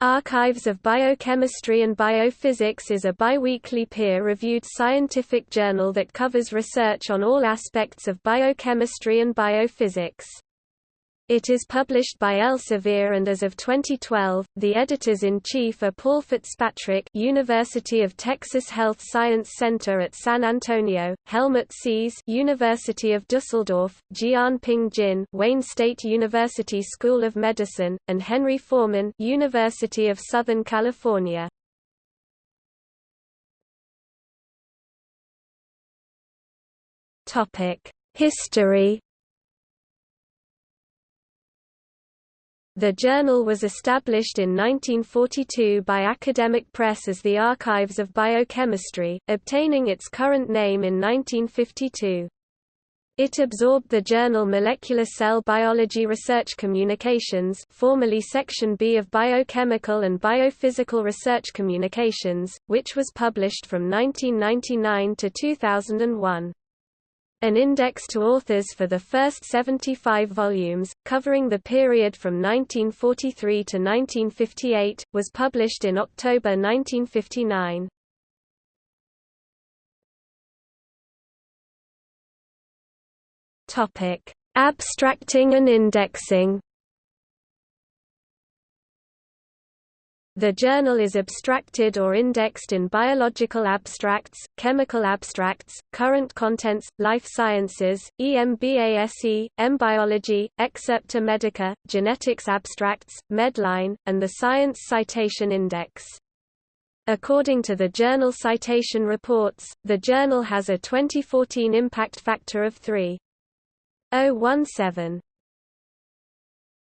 Archives of Biochemistry and Biophysics is a biweekly peer-reviewed scientific journal that covers research on all aspects of biochemistry and biophysics. It is published by Elsevier and as of 2012, the editors-in-chief are Paul Fitzpatrick University of Texas Health Science Center at San Antonio, Helmut Sies University of Dusseldorf, Jianping Jin Wayne State University School of Medicine, and Henry Forman University of Southern California. History The journal was established in 1942 by Academic Press as the Archives of Biochemistry, obtaining its current name in 1952. It absorbed the journal Molecular Cell Biology Research Communications formerly Section B of Biochemical and Biophysical Research Communications, which was published from 1999 to 2001. An index to authors for the first 75 volumes, covering the period from 1943 to 1958, was published in October 1959. Abstracting and indexing The journal is abstracted or indexed in biological abstracts, chemical abstracts, current contents, life sciences, EMBASE, Embiology, Excerpta Medica, genetics abstracts, Medline, and the Science Citation Index. According to the Journal Citation Reports, the journal has a 2014 impact factor of 3.017.